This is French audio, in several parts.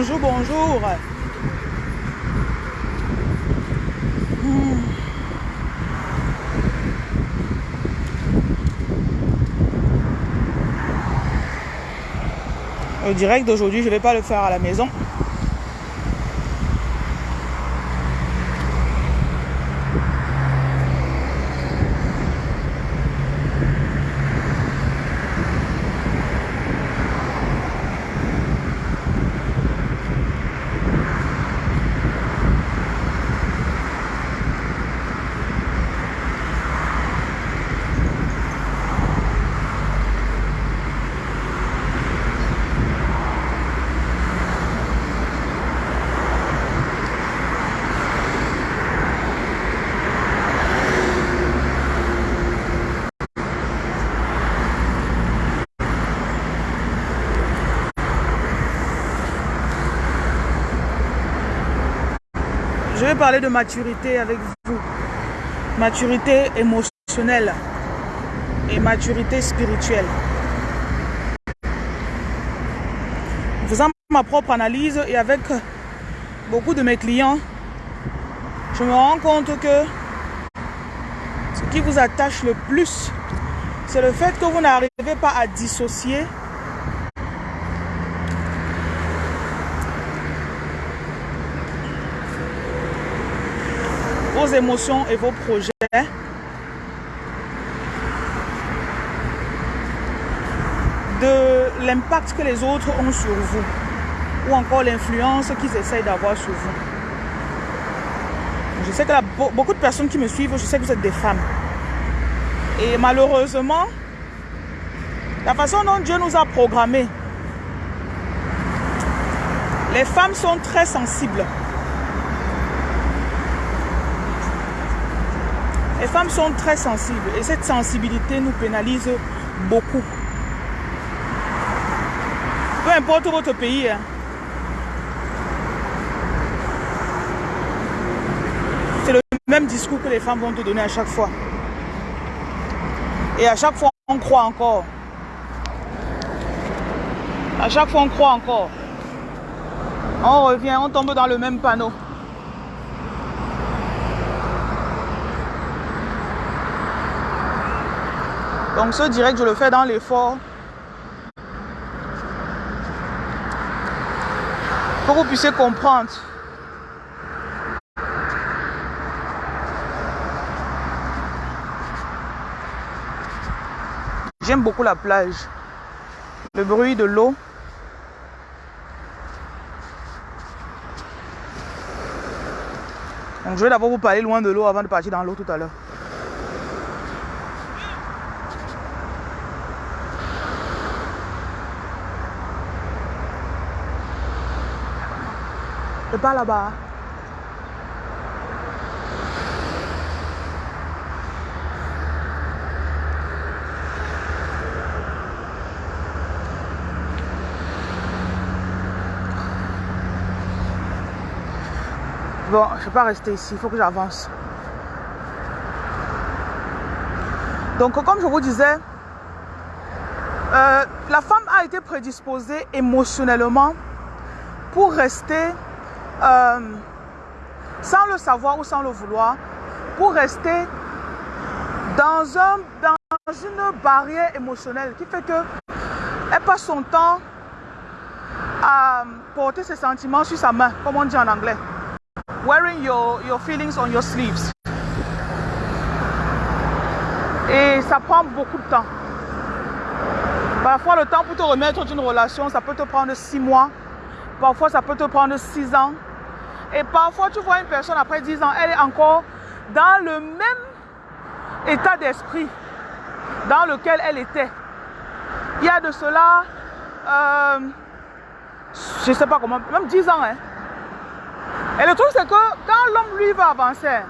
bonjour, bonjour. Hmm. Le direct d'aujourd'hui, je ne vais pas le faire à la maison. De maturité avec vous. Maturité émotionnelle et maturité spirituelle. Faisant ma propre analyse et avec beaucoup de mes clients, je me rends compte que ce qui vous attache le plus, c'est le fait que vous n'arrivez pas à dissocier vos émotions et vos projets. de l'impact que les autres ont sur vous ou encore l'influence qu'ils essayent d'avoir sur vous. Je sais que beaucoup de personnes qui me suivent, je sais que vous êtes des femmes. Et malheureusement, la façon dont Dieu nous a programmés, les femmes sont très sensibles. Les femmes sont très sensibles et cette sensibilité nous pénalise beaucoup. Peu importe votre pays. Hein. C'est le même discours que les femmes vont te donner à chaque fois. Et à chaque fois, on croit encore. À chaque fois, on croit encore. On revient, on tombe dans le même panneau. Donc ce direct, je le fais dans l'effort. Pour que vous puissiez comprendre. J'aime beaucoup la plage. Le bruit de l'eau. Donc je vais d'abord vous parler loin de l'eau avant de partir dans l'eau tout à l'heure. Pas là-bas. Bon, je ne vais pas rester ici, il faut que j'avance. Donc, comme je vous disais, euh, la femme a été prédisposée émotionnellement pour rester euh, sans le savoir ou sans le vouloir, pour rester dans, un, dans une barrière émotionnelle qui fait que elle passe son temps à porter ses sentiments sur sa main, comme on dit en anglais. Wearing your, your feelings on your sleeves. Et ça prend beaucoup de temps. Parfois, le temps pour te remettre d'une relation, ça peut te prendre six mois. Parfois, ça peut te prendre six ans. Et parfois, tu vois une personne après 10 ans, elle est encore dans le même état d'esprit dans lequel elle était. Il y a de cela, euh, je ne sais pas comment, même 10 ans. Hein. Et le truc, c'est que quand l'homme, lui, va avancer,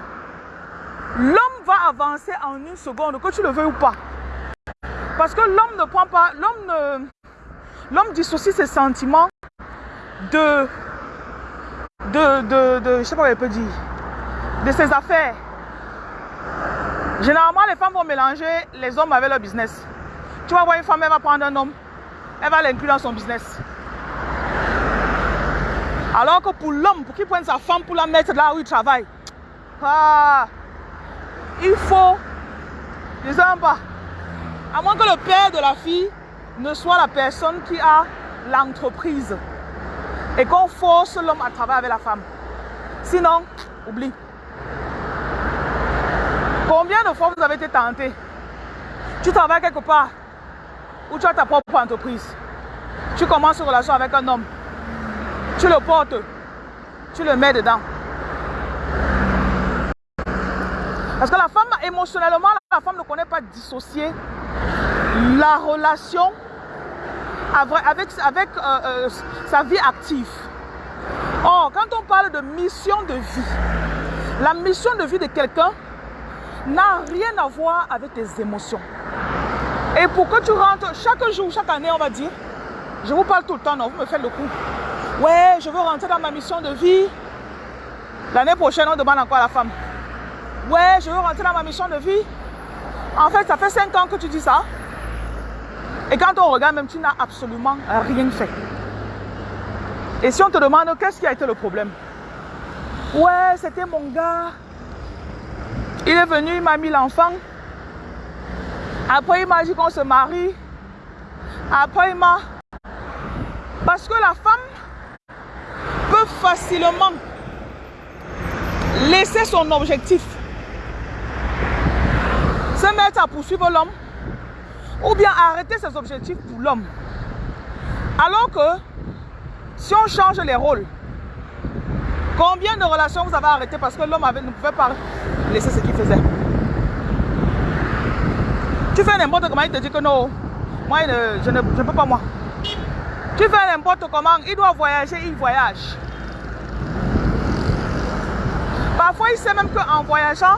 l'homme va avancer en une seconde, que tu le veux ou pas. Parce que l'homme ne prend pas, l'homme l'homme dissocie ses sentiments de de, de, je sais pas peut dire, de ses affaires. Généralement, les femmes vont mélanger les hommes avec leur business. Tu vas voir une femme, elle va prendre un homme, elle va l'inclure dans son business. Alors que pour l'homme, pour qu'il prenne sa femme pour la mettre là où il travaille, ah, il faut, ne sais pas, à moins que le père de la fille ne soit la personne qui a l'entreprise et qu'on force l'homme à travailler avec la femme. Sinon, oublie. Combien de fois vous avez été tenté? Tu travailles quelque part où tu as ta propre entreprise. Tu commences une relation avec un homme. Tu le portes. Tu le mets dedans. Parce que la femme, émotionnellement, la femme ne connaît pas dissocier la relation avec, euh, euh, sa vie active. Or, quand on parle de mission de vie, la mission de vie de quelqu'un n'a rien à voir avec tes émotions. Et pour que tu rentres chaque jour, chaque année, on va dire, je vous parle tout le temps, non, vous me faites le coup. Ouais, je veux rentrer dans ma mission de vie. L'année prochaine, on demande encore à la femme. Ouais, je veux rentrer dans ma mission de vie. En fait, ça fait 5 ans que tu dis ça. Et quand on regarde, même tu n'as absolument rien fait. Et si on te demande qu'est-ce qui a été le problème? Ouais, c'était mon gars. Il est venu, il m'a mis l'enfant. Après, il m'a dit qu'on se marie. Après, il m'a... Parce que la femme peut facilement laisser son objectif se mettre à poursuivre l'homme ou bien arrêter ses objectifs pour l'homme. Alors que si on change les rôles, combien de relations vous avez arrêtées parce que l'homme ne pouvait pas laisser ce qu'il faisait? Tu fais n'importe comment, il te dit que non, moi je ne, je peux pas moi. Tu fais n'importe comment, il doit voyager, il voyage. Parfois, il sait même qu'en voyageant,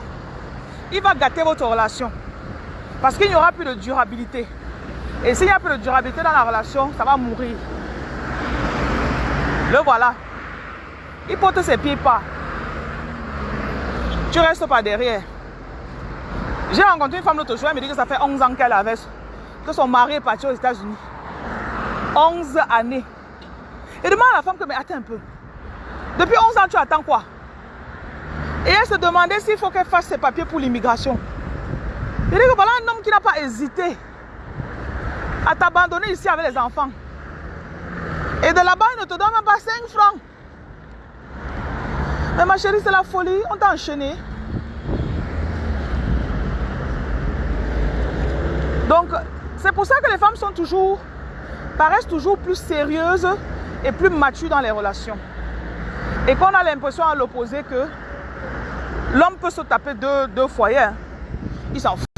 il va gâter votre relation. Parce qu'il n'y aura plus de durabilité. Et s'il n'y a plus de durabilité dans la relation, ça va mourir. Le voilà. Il porte ses pieds pas. Tu restes pas derrière. J'ai rencontré une femme l'autre jour, elle me dit que ça fait 11 ans qu'elle avait, que son mari est parti aux États-Unis. 11 années. Et demande à la femme que, mais attends un peu. Depuis 11 ans, tu attends quoi? Et elle se demandait s'il faut qu'elle fasse ses papiers pour l'immigration. Dit que voilà un homme qui n'a pas hésité à t'abandonner ici avec les enfants. Et de là-bas, il ne te donne même pas 5 francs. Mais ma chérie, c'est la folie. On t'a enchaîné. Donc, c'est pour ça que les femmes sont toujours, paraissent toujours plus sérieuses et plus matures dans les relations. Et qu'on a l'impression à l'opposé que l'homme peut se taper deux, deux foyers. Hein. Il s'en fout.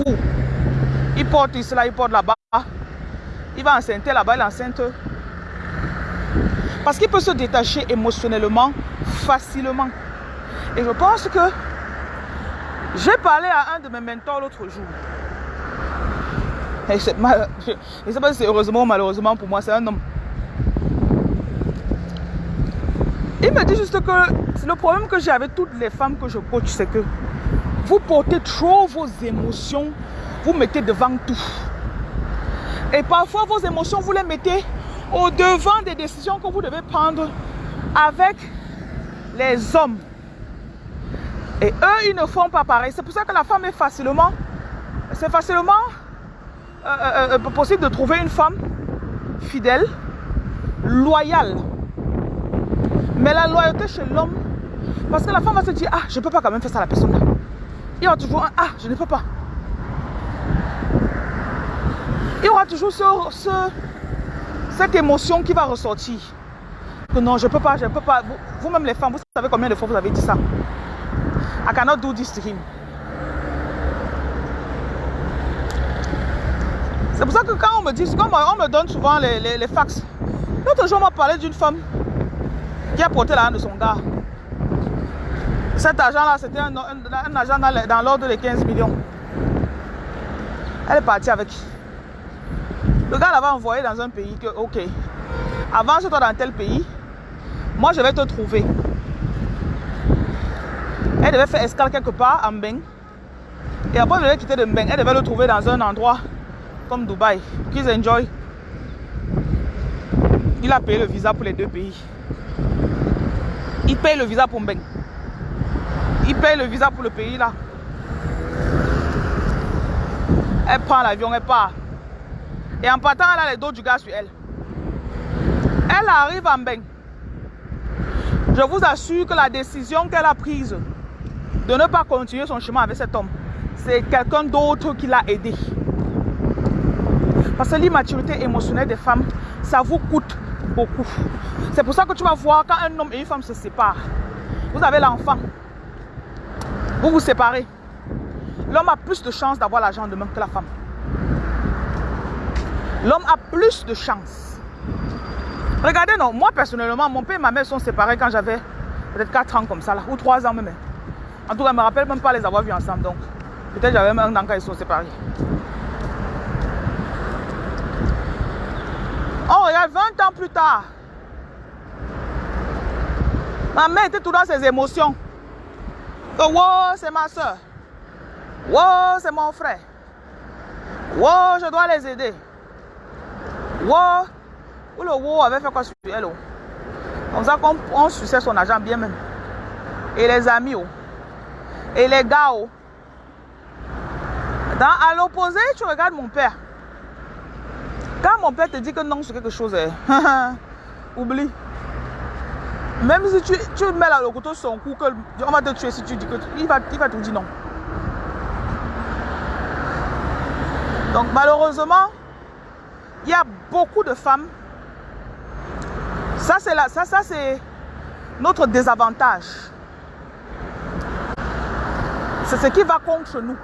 Il porte ici, là, il porte là-bas. Il va enceinte là-bas, il enceinte. Parce qu'il peut se détacher émotionnellement facilement. Et je pense que j'ai parlé à un de mes mentors l'autre jour. Et je ne sais pas si c'est heureusement ou malheureusement pour moi, c'est un homme. Il me dit juste que le problème que j'ai avec toutes les femmes que je coach, c'est que vous portez trop vos émotions, vous mettez devant tout. Et parfois, vos émotions, vous les mettez au devant des décisions que vous devez prendre avec les hommes. Et eux, ils ne font pas pareil. C'est pour ça que la femme est facilement, c'est facilement euh, euh, euh, possible de trouver une femme fidèle, loyale. Mais la loyauté chez l'homme, parce que la femme va se dire, ah, je ne peux pas quand même faire ça à la personne. Il y aura toujours un, ah, je ne peux pas. Il y aura toujours ce cette émotion qui va ressortir. Non, je ne peux pas, je peux pas. Vous-même les femmes, vous savez combien de fois vous avez dit ça I cannot do this to him. C'est pour ça que quand on me dit, on me donne souvent les, les, fax, l'autre jour on m'a parlé d'une femme qui a porté la de son gars. Cet argent-là, c'était un, un, argent dans, dans l'ordre de 15 millions. Elle est partie avec. Le gars l'avait envoyé dans un pays que, ok, avance-toi dans tel pays, moi je vais te trouver. Elle devait faire escale quelque part à Mbeng. Et après, elle devait quitter de Mbeng. Elle devait le trouver dans un endroit comme Dubaï. Qu'ils enjoy. Il a payé le visa pour les deux pays. Il paye le visa pour Mbeng. Il paye le visa pour le pays là. Elle prend l'avion, elle part. Et en partant, elle a les dos du gars sur elle. Elle arrive à Mbeng. Je vous assure que la décision qu'elle a prise de ne pas continuer son chemin avec cet homme, c'est quelqu'un d'autre qui l'a aidé. Parce que l'immaturité émotionnelle des femmes, ça vous coûte beaucoup. C'est pour ça que tu vas voir quand un homme et une femme se séparent. Vous avez l'enfant. Vous vous séparez. L'homme a plus de chances d'avoir l'argent demain que la femme. L'homme a plus de chances. Regardez, non, moi personnellement, mon père et ma mère sont séparés quand j'avais peut-être 4 ans comme ça, là, ou 3 ans même. En tout cas, je ne me rappelle même pas les avoir vus ensemble. Donc, peut-être j'avais même un an quand ils sont séparés. Oh, regarde, 20 ans plus tard. Ma mère était tout dans ses émotions. Oh, c'est ma soeur. Wow, c'est mon frère. Wow, je dois les aider. Wow. Ou le wow avait fait quoi sur elle. Oh? Comme ça qu'on suçait son argent bien même. Et les amis. Oh? Et les gars. Oh? Dans, à l'opposé, tu regardes mon père. Quand mon père te dit que non sur quelque chose, hein, oublie. Même si tu, tu mets là le couteau sur son cou, que on va te tuer si tu dis que il va, il va te dire non. Donc malheureusement, il y a beaucoup de femmes. Ça c'est ça, ça notre désavantage. C'est ce qui va contre nous.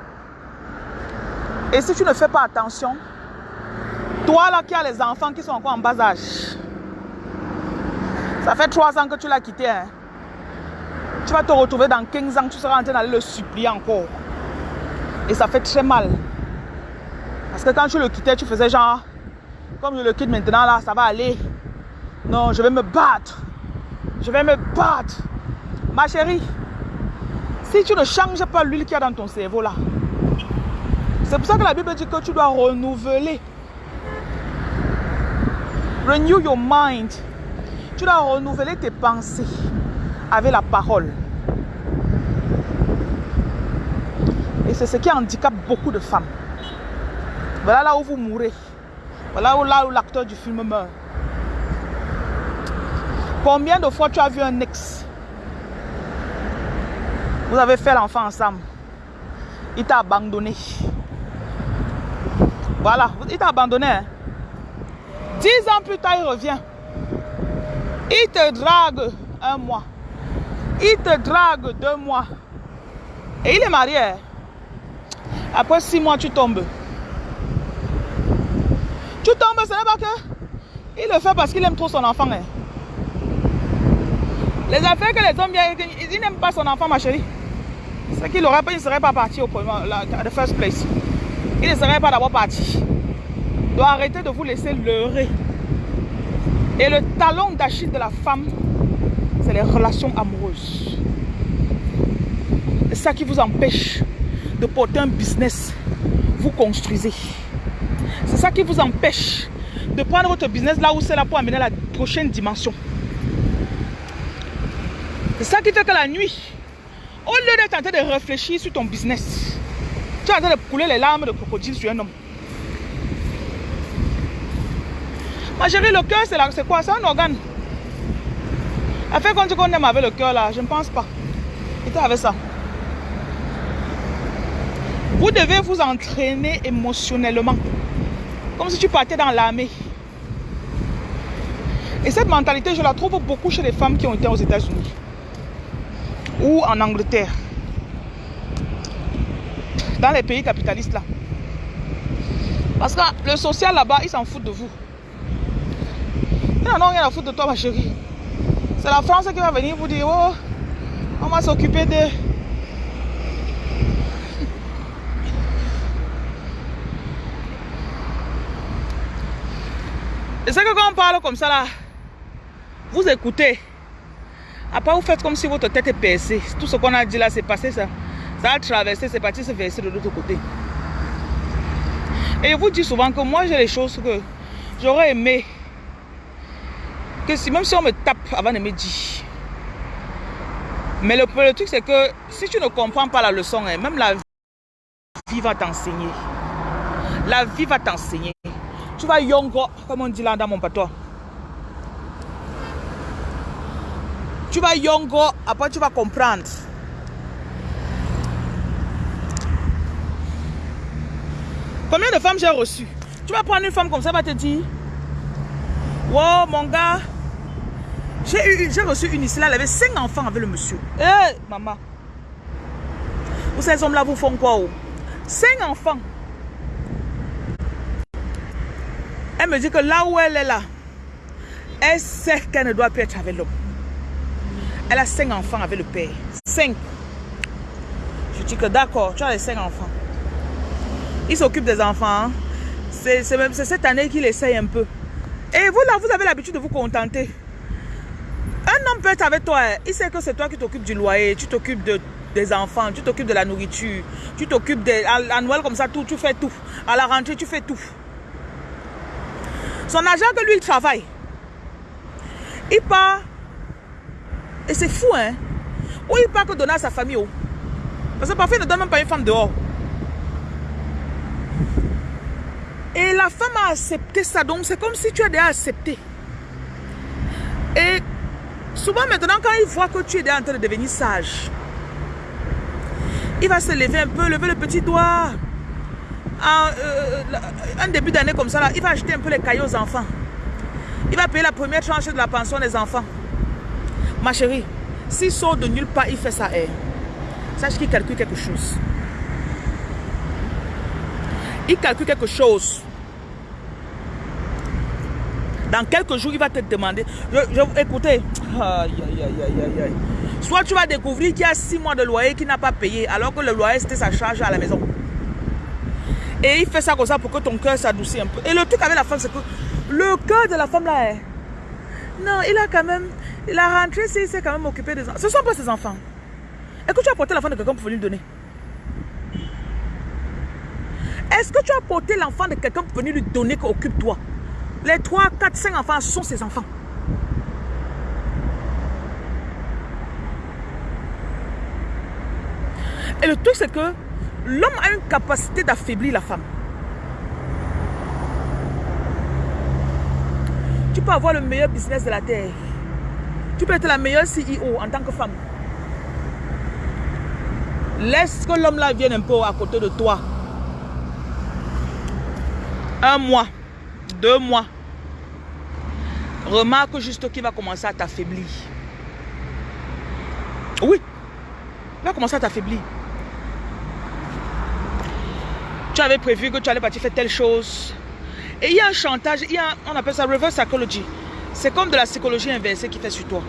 Et si tu ne fais pas attention, toi là qui as les enfants qui sont encore en bas âge, ça fait trois ans que tu l'as quitté. Hein. Tu vas te retrouver dans 15 ans, tu seras en train d'aller le supplier encore. Et ça fait très mal. Parce que quand tu le quittais, tu faisais genre, comme je le quitte maintenant là, ça va aller. Non, je vais me battre. Je vais me battre. Ma chérie, si tu ne changes pas l'huile qu'il y a dans ton cerveau là, c'est pour ça que la Bible dit que tu dois renouveler. Renew your mind. Tu dois renouveler tes pensées avec la parole. Et c'est ce qui handicape beaucoup de femmes. Voilà là où vous mourrez. Voilà où là où l'acteur du film meurt. Combien de fois tu as vu un ex? Vous avez fait l'enfant ensemble. Il t'a abandonné. Voilà, il t'a abandonné. Hein. Dix ans plus tard, il revient. Il te drague un mois. Il te drague deux mois. Et il est marié. Hein. Après six mois, tu tombes. Tu tombes, ce n'est pas que... Il le fait parce qu'il aime trop son enfant. Hein. Les affaires que les hommes, ils n'aiment pas son enfant, ma chérie. C'est qu'il aurait pas, il ne serait pas parti au premier, la, the first place. Il ne serait pas d'abord parti. Il doit arrêter de vous laisser leurrer. Et le talon d'Achille de la femme, c'est les relations amoureuses. C'est ça qui vous empêche de porter un business. Vous construisez. C'est ça qui vous empêche de prendre votre business là où c'est là pour amener la prochaine dimension. C'est ça qui fait que la nuit, au lieu d'être en train de réfléchir sur ton business, tu es en train de couler les larmes de crocodile sur un homme. Ma chérie, le cœur, c'est quoi? C'est un organe. Elle fait quand tu qu'on aime avec le cœur là, je ne pense pas. Et avec ça. Vous devez vous entraîner émotionnellement. Comme si tu partais dans l'armée. Et cette mentalité, je la trouve beaucoup chez les femmes qui ont été aux États-Unis. Ou en Angleterre dans les pays capitalistes là. Parce que le social là-bas, ils s'en foutent de vous. Ils n'en ont rien à foutre de toi, ma chérie. C'est la France qui va venir vous dire, oh, on va s'occuper de... Et c'est que quand on parle comme ça là, vous écoutez. Après, vous faites comme si votre tête est percée. Tout ce qu'on a dit là, c'est passé ça. Ça a traversé, c'est parti se verser de l'autre côté. Et je vous dis souvent que moi, j'ai les choses que j'aurais aimé. Que si, même si on me tape avant de me dire. Mais le, le truc, c'est que si tu ne comprends pas la leçon, hein, même la vie va t'enseigner. La vie va t'enseigner. Tu vas yongo, comme on dit là dans mon patois. Tu vas yongo, après tu vas comprendre. Combien de femmes j'ai reçues? Tu vas prendre une femme comme ça, va te dire Wow, mon gars, j'ai reçu une ici, là, elle avait cinq enfants avec le monsieur. Eh, maman. Vous ces hommes-là vous font quoi oh? Cinq enfants. Elle me dit que là où elle est là, elle sait qu'elle ne doit plus être avec l'homme. Elle a cinq enfants avec le père. Cinq. Je dis que d'accord, tu as les cinq enfants. Il s'occupe des enfants. Hein. C'est cette année qu'il essaye un peu. Et vous là, vous avez l'habitude de vous contenter. Un homme peut être avec toi. Il sait que c'est toi qui t'occupes du loyer, tu t'occupes de, des enfants, tu t'occupes de la nourriture, tu t'occupes de... À, Noël comme ça, tout, tu fais tout. À la rentrée, tu fais tout. Son agent que lui, il travaille. Il part. Et c'est fou, hein. Où il part que donner à sa famille. Oh? Parce que parfois, il ne donne même pas une femme dehors. Et la femme a accepté ça. Donc, c'est comme si tu as déjà accepté. Et souvent, maintenant, quand il voit que tu es déjà en train de devenir sage, il va se lever un peu, lever le petit doigt. Euh, un début d'année comme ça, il va acheter un peu les cailloux aux enfants. Il va payer la première tranche de la pension des enfants. Ma chérie, s'il sort de nulle part, il fait ça. Eh. Sache qu'il calcule quelque chose. Il calcule quelque chose. Dans quelques jours, il va te demander. écoutez, soit tu vas découvrir qu'il y a six mois de loyer qu'il n'a pas payé, alors que le loyer c'était sa charge à la maison. Et il fait ça comme ça pour que ton cœur s'adoucisse un peu. Et le truc avec la femme, c'est que le cœur de la femme là est. Non, il a quand même. Il a rentré, il s'est quand même occupé des enfants. Ce ne sont pas ses enfants. Est-ce que tu as porté l'enfant de quelqu'un pour venir lui donner? Est-ce que tu as porté l'enfant de quelqu'un pour venir lui donner qu'occupe-toi Les 3, 4, 5 enfants sont ses enfants. Et le truc, c'est que l'homme a une capacité d'affaiblir la femme. Tu peux avoir le meilleur business de la terre. Tu peux être la meilleure CEO en tant que femme. Laisse que l'homme là vienne un peu à côté de toi. Un mois, deux mois. Remarque juste qu'il va commencer à t'affaiblir. Oui, il va commencer à t'affaiblir. Tu avais prévu que tu allais partir faire telle chose. Et il y a un chantage, il y a, on appelle ça reverse psychology. C'est comme de la psychologie inversée qui fait sur toi.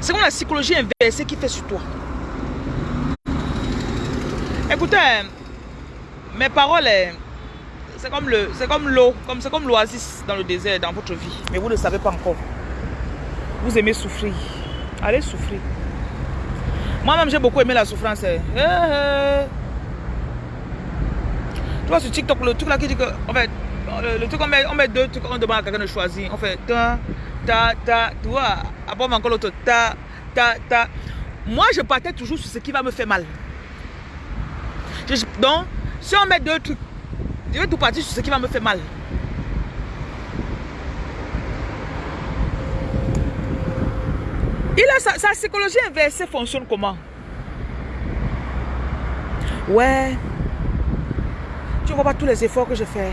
C'est comme la psychologie inversée qui fait sur toi. Écoutez, mes paroles, c'est comme le, c'est comme l'eau, comme c'est comme l'oasis dans le désert dans votre vie, mais vous ne le savez pas encore. Vous aimez souffrir, allez souffrir. Moi-même j'ai beaucoup aimé la souffrance. Eh, eh. Tu vois ce TikTok, le truc là qui dit que, en fait, le, truc, on met, on met deux trucs, on demande à quelqu'un de choisir. On fait ta, ta, ta, tu vois, après on encore l'autre, ta, ta, ta. Moi, je partais toujours sur ce qui va me faire mal. donc, si on met deux trucs, je vais tout partir sur ce qui va me faire mal. Il a sa, psychologie inversée fonctionne comment? Ouais, tu vois pas tous les efforts que je fais.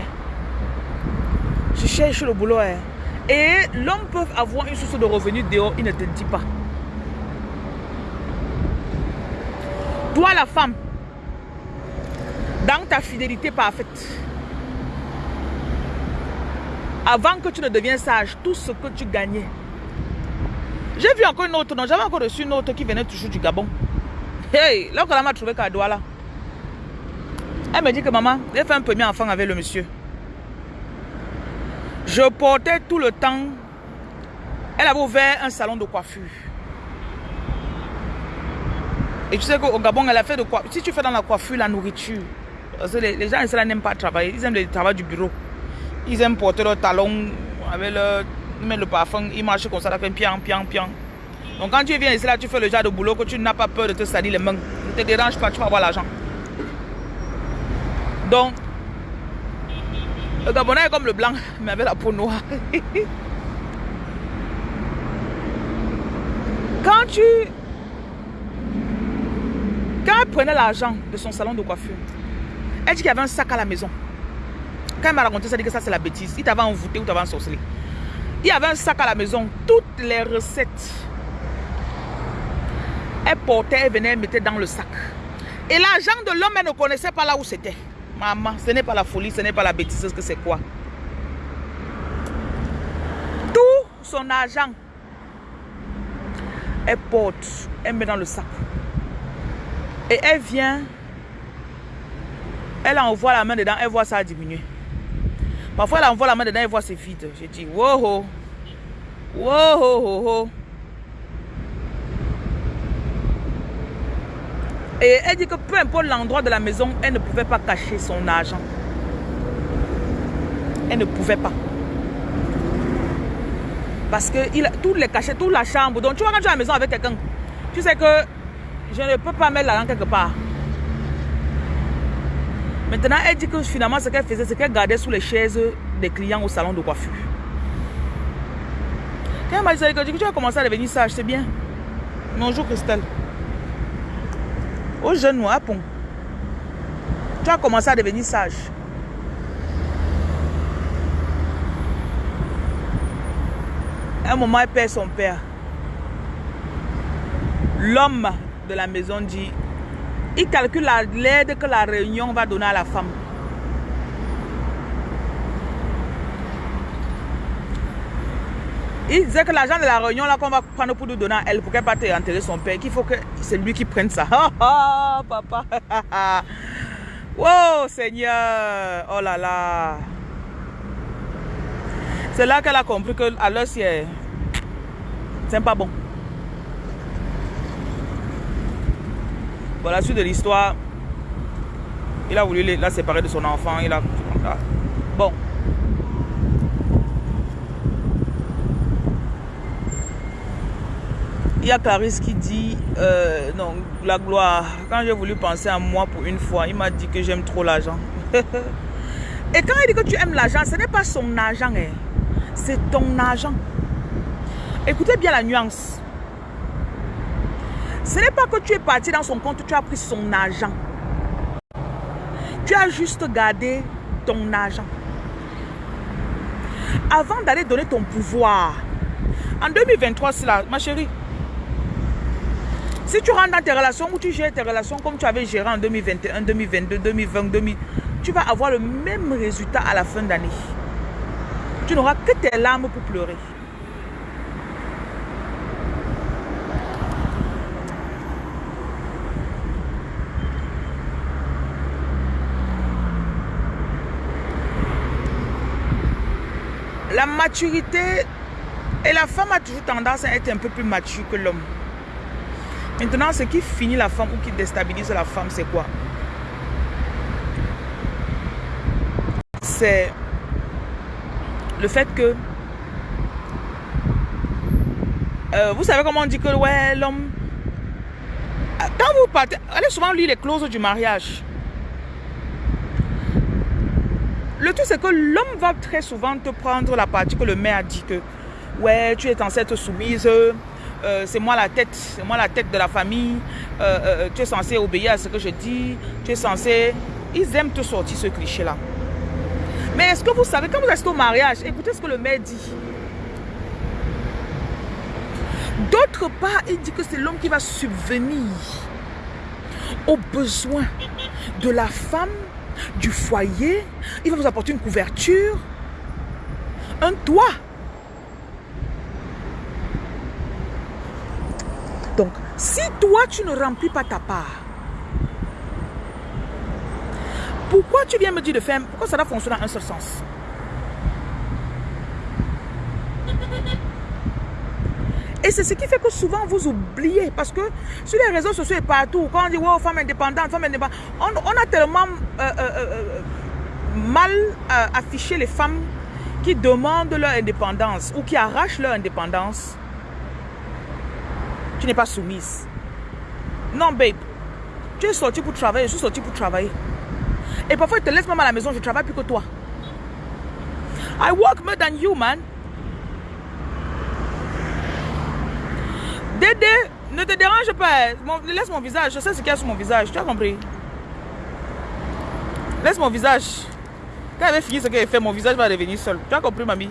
Je cherche le boulot. Hein. Et l'homme peut avoir une source de revenus dehors, il ne te dit pas. Toi, la femme, dans ta fidélité parfaite, avant que tu ne deviennes sage, tout ce que tu gagnais. J'ai vu encore une autre, non, j'avais encore reçu une autre qui venait toujours du Gabon. Hey, là, quand elle m'a trouvé là. Elle me dit que maman, j'ai fait un premier enfant avec le monsieur. Je portais tout le temps. Elle avait ouvert un salon de coiffure. Et tu sais qu'au Gabon, elle a fait de quoi Si tu fais dans la coiffure, la nourriture, parce que les, gens ici n'aiment pas travailler. Ils aiment le travail du bureau. Ils aiment porter leurs talons avec leur il met le parfum, il marche comme ça, là, fait pian, pian, pian. Donc quand tu viens ici, là, tu fais le genre de boulot que tu n'as pas peur de te salir les mains. Ne te dérange pas, tu vas avoir l'argent. Donc, le Gabonais est comme le blanc, mais avec la peau noire. quand tu... Quand elle prenait l'argent de son salon de coiffure, elle dit qu'il y avait un sac à la maison. Quand elle m'a raconté ça, dit que ça c'est la bêtise. Il t'avait envoûté ou t'avait ensorcelé. Il y avait un sac à la maison. Toutes les recettes. Elle portait, elle venait, elle mettait dans le sac. Et l'argent de l'homme, elle ne connaissait pas là où c'était. Maman, ce n'est pas la folie, ce n'est pas la bêtise, que c'est quoi? Tout son argent, elle porte, elle met dans le sac. Et elle vient, elle envoie la main dedans, elle voit ça diminuer. Parfois, elle envoie la main dedans, elle voit c'est vide. J'ai dit, wow, wow, Et elle dit que peu importe l'endroit de la maison, elle ne pouvait pas cacher son argent. Elle ne pouvait pas. Parce que il, tout les cachets, toute la chambre. Donc tu vois quand tu es à la maison avec quelqu'un, tu sais que je ne peux pas mettre l'argent quelque part. Maintenant, elle dit que finalement, ce qu'elle faisait, c'est qu'elle gardait sous les chaises des clients au salon de coiffure. Quand elle m'a dit que tu vas commencer à devenir sage, c'est bien. Bonjour Christelle. Au jeune noir. Tu as commencé à devenir sage. un moment, elle perd son père. L'homme de la maison dit, il calcule l'aide que la réunion va donner à la femme. Il disait que l'argent de la réunion là qu'on va prendre pour nous donner à elle, pour qu'elle parte enterrer son père, qu'il faut que c'est lui qui prenne ça. Ah papa. oh Seigneur. Oh là là. C'est là qu'elle a compris que à l'heure c'est pas bon. Voilà la suite de l'histoire. Il a voulu la séparer de son enfant. Il a. Bon. Il y a Clarisse qui dit, euh, non, la gloire, quand j'ai voulu penser à moi pour une fois, il m'a dit que j'aime trop l'argent. Et quand il dit que tu aimes l'argent, ce n'est pas son argent, hein. c'est ton argent. Écoutez bien la nuance. Ce n'est pas que tu es parti dans son compte, tu as pris son argent. Tu as juste gardé ton argent. Avant d'aller donner ton pouvoir, en 2023, c'est là, ma chérie, si tu rentres dans tes relations ou tu gères tes relations comme tu avais géré en 2021, 2022, 2020, 2000, tu vas avoir le même résultat à la fin d'année. Tu n'auras que tes larmes pour pleurer. La maturité et la femme a toujours tendance à être un peu plus mature que l'homme. Maintenant, ce qui finit la femme ou qui déstabilise la femme, c'est quoi? C'est le fait que... Euh, vous savez comment on dit que ouais, l'homme... Quand vous partez... Allez souvent lire les clauses du mariage. Le tout, c'est que l'homme va très souvent te prendre la partie que le maire a dit que ouais, tu es censé être soumise, euh, c'est moi la tête, c'est moi la tête de la famille, euh, euh, tu es censé obéir à ce que je dis, tu es censé... Ils aiment te sortir ce cliché-là. Mais est-ce que vous savez, quand vous êtes au mariage, écoutez ce que le maire dit. D'autre part, il dit que c'est l'homme qui va subvenir aux besoins de la femme, du foyer. Il va vous apporter une couverture, un toit. Donc, si toi, tu ne remplis pas ta part, pourquoi tu viens me dire de faire, pourquoi ça doit fonctionner en un seul sens? C'est ce qui fait que souvent vous oubliez. Parce que sur les réseaux sociaux et partout, quand on dit wow, femme indépendante, femme indépendante, on, a tellement euh, euh, euh, mal affiché les femmes qui demandent leur indépendance ou qui arrachent leur indépendance, tu n'es pas soumise. Non, babe. Tu es sorti pour travailler, je suis sorti pour travailler. Et parfois, ils te laissent même à la maison, je travaille plus que toi. I work more than you, man. Dédé, ne te dérange pas. laisse mon visage. Je sais ce qu'il y a sur mon visage. Tu as compris? Laisse mon visage. Quand elle fini ce qu'elle fait, mon visage va revenir seul. Tu as compris, mamie?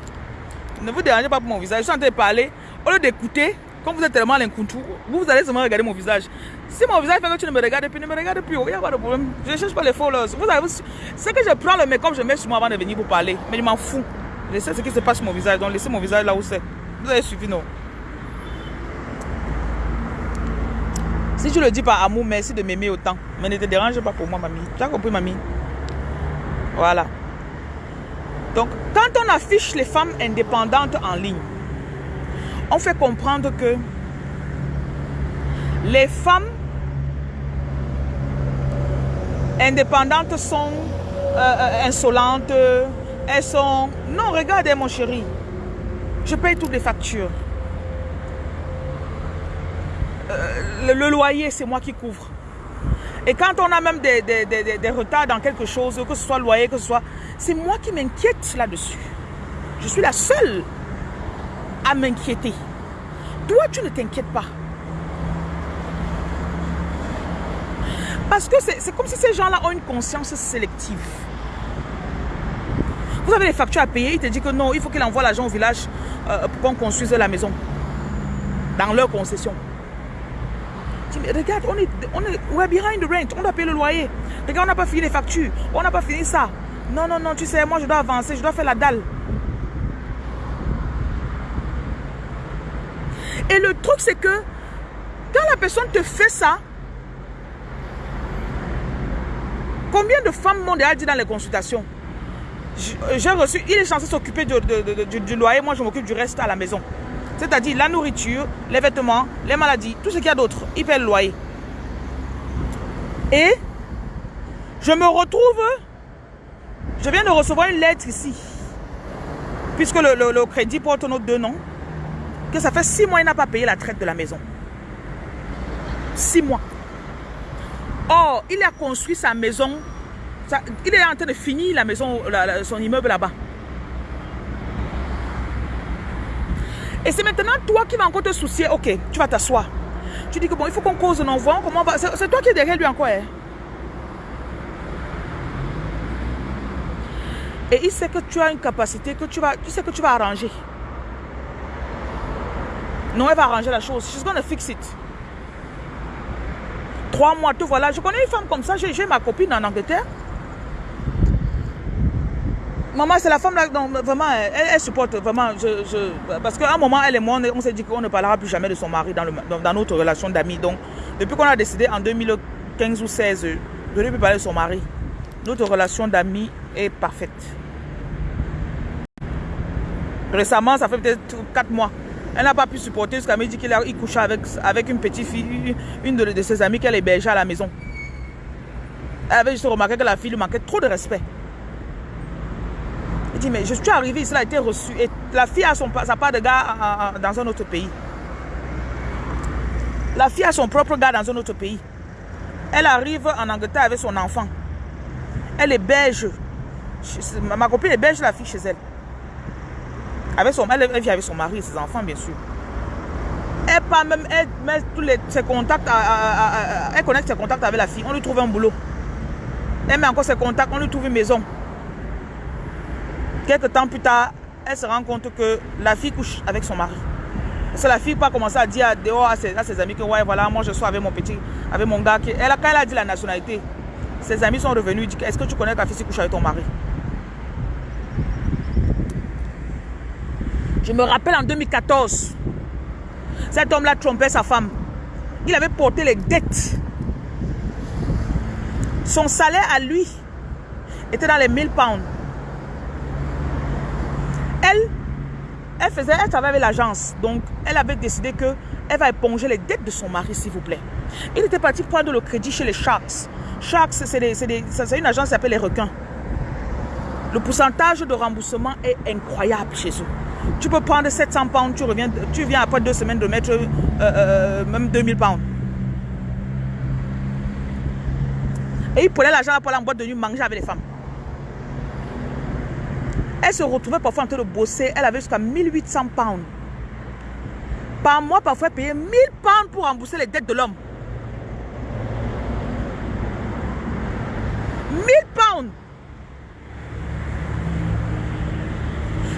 Ne vous dérangez pas pour mon visage. Je suis en train de parler. Au lieu d'écouter, comme vous êtes tellement l'incoutou, vous, allez seulement regarder mon visage. Si mon visage fait que tu ne me regardes plus, ne me regarde plus. Il n'y a pas de problème. Je ne cherche pas les followers. Vous c'est que je prends le make-up, je mets sur moi avant de venir vous parler. Mais je m'en fous. Je sais ce qui se passe sur mon visage. Donc laissez mon visage là où c'est. Vous avez suivi, non? Si tu le dis par amour, merci de m'aimer autant. Mais ne te dérange pas pour moi, mamie. Tu as compris, mamie? Voilà. Donc, quand on affiche les femmes indépendantes en ligne, on fait comprendre que les femmes indépendantes sont euh, euh, insolentes, elles sont... Non, regardez mon chéri, je paye toutes les factures. Euh, le, loyer, c'est moi qui couvre. Et quand on a même des, des, retards dans quelque chose, que ce soit loyer, que ce soit... C'est moi qui m'inquiète là-dessus. Je suis la seule à m'inquiéter. Toi, tu ne t'inquiètes pas. Parce que c'est comme si ces gens-là ont une conscience sélective. Vous avez les factures à payer, il te dit que non, il faut qu'il envoie l'argent au village euh, pour qu'on construise la maison. Dans leur concession. Regarde, on est, on est we're behind the rent, on doit payer le loyer. Regarde, on n'a pas fini les factures, on n'a pas fini ça. Non, non, non, tu sais, moi je dois avancer, je dois faire la dalle. Et le truc, c'est que quand la personne te fait ça, combien de femmes m'ont déjà dit dans les consultations? J'ai reçu, il est censé s'occuper du, loyer, moi je m'occupe du reste à la maison. C'est-à-dire la nourriture, les vêtements, les maladies, tout ce qu'il y a d'autre. Il paie le loyer. Et je me retrouve, je viens de recevoir une lettre ici. Puisque le, crédit porte nos deux noms que ça fait six mois il n'a pas payé la traite de la maison. Six mois. Or, il a construit sa maison. il est en train de finir la maison, son immeuble là-bas. Et c'est maintenant toi qui vas encore te soucier. Ok, tu vas t'asseoir. Tu dis que bon, il faut qu'on cause un envoi. Comment va C'est toi qui es derrière lui encore. Hein? Et il sait que tu as une capacité que tu vas, tu sais que tu vas arranger. Non, elle va arranger la chose. She's gonna fix it. Trois mois, tout voilà. Je connais une femme comme ça. J'ai ma copine en Angleterre. Maman, c'est la femme là, vraiment, elle, supporte vraiment. Parce qu'à un moment, elle et moi, on, s'est dit qu'on ne parlera plus jamais de son mari dans, notre relation d'amis. Donc, depuis qu'on a décidé en 2015 ou 2016 de ne plus parler de son mari, notre relation d'amis est parfaite. Récemment, ça fait peut-être 4 mois. Elle n'a pas pu supporter jusqu'à me dire qu'il il couchait avec, avec une petite fille, une de, ses amies qu'elle hébergeait à la maison. Elle avait juste remarqué que la fille lui manquait trop de respect. Mais je suis arrivé ici, elle a été reçue. Et la fille a son, sa part de gars dans un autre pays. La fille a son propre gars dans un autre pays. Elle arrive en Angleterre avec son enfant. Elle est belge. Ma copine est belge, la fille chez elle. Avec son, elle, vit avec son mari et ses enfants, bien sûr. Elle pas même, elle met tous les, ses contacts, elle connecte ses contacts avec la fille. On lui trouve un boulot. Elle met encore ses contacts, on lui trouve une maison. Quelques temps plus tard, elle se rend compte que la fille couche avec son mari. C'est la fille qui a commencé à dire dehors à ses, amis que ouais voilà moi je suis avec mon petit, avec mon gars. Quand elle a dit la nationalité, ses amis sont revenus, dit est-ce que tu connais ta fille qui couche avec ton mari? Je me rappelle en 2014, cet homme-là trompait sa femme. Il avait porté les dettes. Son salaire à lui était dans les 1000 pounds. Elle, elle faisait, elle travaillait avec l'agence. Donc, elle avait décidé que elle va éponger les dettes de son mari, s'il vous plaît. Il était parti prendre le crédit chez les Sharks. Sharks, c'est une agence qui s'appelle les requins. Le pourcentage de remboursement est incroyable chez eux. Tu peux prendre 700 pounds, tu reviens, tu viens après deux semaines de mettre euh, euh, même 2000 pounds. Et il prenait l'argent pour la boîte de nuit manger avec les femmes. Elle se retrouvait parfois en train de bosser. Elle avait jusqu'à 1800 pounds. Par mois, parfois, elle payait 1000 pounds pour rembourser les dettes de l'homme. 1000 pounds.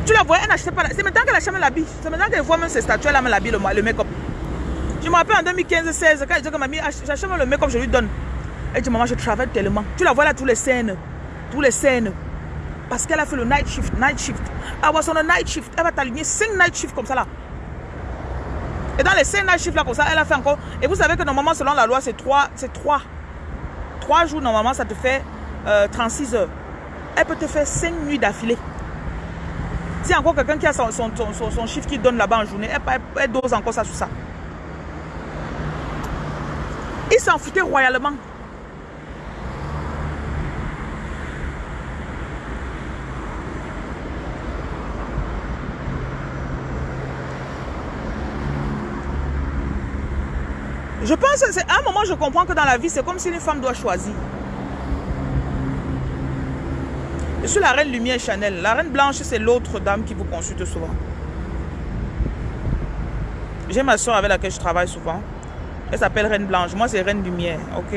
Tu la vois, elle n'achetait pas. C'est maintenant qu'elle achète l'habit. C'est maintenant qu'elle voit même ses statues, elle a l'habit, le, le make-up. Je me rappelle en 2015-16, quand elle dit que mamie, j'achète le make-up, je lui donne. Elle dit, maman, je travaille tellement. Tu la vois là, tous les scènes. Tous les scènes. Parce qu'elle a fait le night shift. Night shift. Elle va le night shift. Elle va t'aligner 5 night shifts comme ça là. Et dans les 5 night shifts là comme ça, elle a fait encore. Et vous savez que normalement, selon la loi, c'est 3. C'est 3. 3 jours, normalement, ça te fait 36 euh, heures. Elle peut te faire 5 nuits d'affilée. Si encore quelqu'un qui a son, son, son, son, chiffre qui donne là-bas en journée, elle, elle, dose encore ça sur ça. Il s'en foutait royalement. Je pense, à un moment, je comprends que dans la vie, c'est comme si une femme doit choisir. Je suis la reine lumière Chanel. La reine blanche, c'est l'autre dame qui vous consulte souvent. J'ai ma soeur avec laquelle je travaille souvent. Elle s'appelle Reine Blanche. Moi, c'est Reine Lumière. OK?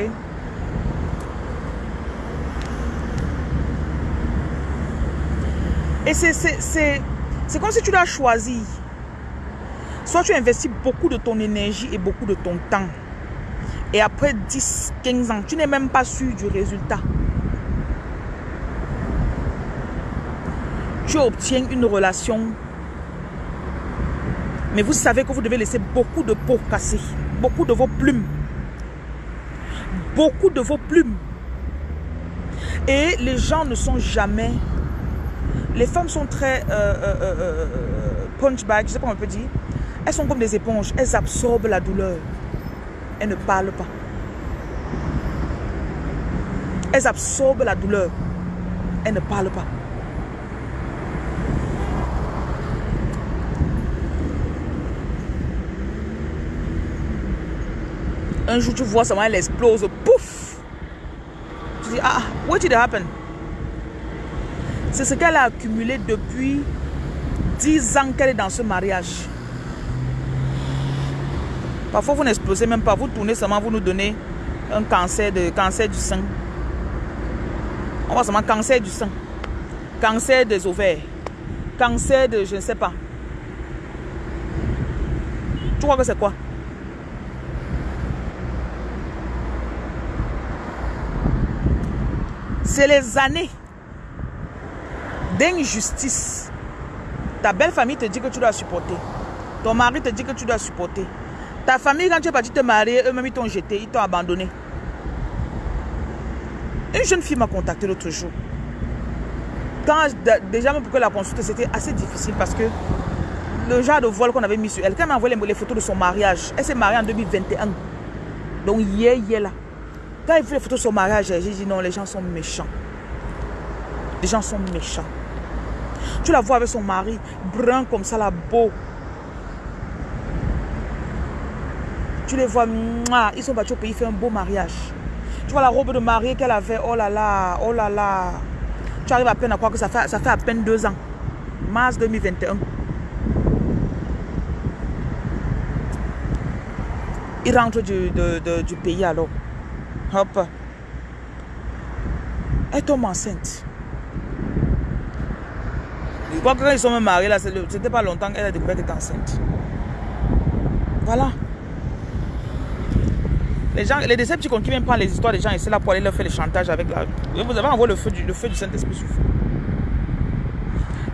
Et c'est comme si tu dois choisir. Tu investis beaucoup de ton énergie et beaucoup de ton temps. Et après 10, 15 ans, tu n'es même pas sûr du résultat. Tu obtiens une relation. Mais vous savez que vous devez laisser beaucoup de peau cassée. Beaucoup de vos plumes. Beaucoup de vos plumes. Et les gens ne sont jamais... Les femmes sont très euh, euh, euh, punch bag, je sais pas comment on peut dire. Elles sont comme des éponges. Elles absorbent la douleur. Elles ne parlent pas. Elles absorbent la douleur. Elles ne parlent pas. Un jour, tu vois ça, elle explose. Pouf! Tu dis, ah, what did happen? C'est ce qu'elle a accumulé depuis 10 ans qu'elle est dans ce mariage. Parfois, vous n'explosez même pas. Vous tournez seulement, vous nous donnez un cancer, de, cancer du sein. On voit seulement cancer du sein. Cancer des ovaires. Cancer de je ne sais pas. Tu crois que c'est quoi? C'est les années d'injustice. Ta belle famille te dit que tu dois supporter. Ton mari te dit que tu dois supporter. Ta famille, quand tu es parti te marier, eux-mêmes, ils t'ont jeté, ils t'ont abandonné. Une jeune fille m'a contacté l'autre jour. Quand, déjà, même pour la consulte, c'était assez difficile parce que le genre de voile qu'on avait mis sur elle, quand elle m'a envoyé les, photos de son mariage, elle s'est mariée en 2021. Donc, hier, hier, là. Quand elle vu les photos de son mariage, j'ai dit non, les gens sont méchants. Les gens sont méchants. Tu la vois avec son mari, brun comme ça, là, beau. Tu les vois, ils sont battus au pays, fait un beau mariage. Tu vois la robe de mariée qu'elle avait, oh là là, oh là là. Tu arrives à peine à croire que ça fait, ça fait à peine deux ans. Mars 2021. Il rentre du, du pays alors. Hop. Elle tombe enceinte. Je crois que quand ils sont mariés, là, c'était pas longtemps qu'elle a découvert qu'elle était enceinte. Voilà. Les gens, les décepticons qui viennent prendre les histoires des gens c'est là pour aller leur faire le chantage avec la... Vous avez envoyé le feu du, le feu du Saint-Esprit sur vous.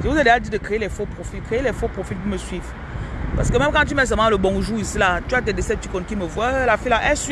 Je vous ai déjà dit de créer les faux profils. Créer les faux profils pour me suivre. Parce que même quand tu mets seulement le bonjour ici, là, tu as des décepticons qui me voient. La fille là, elle suit.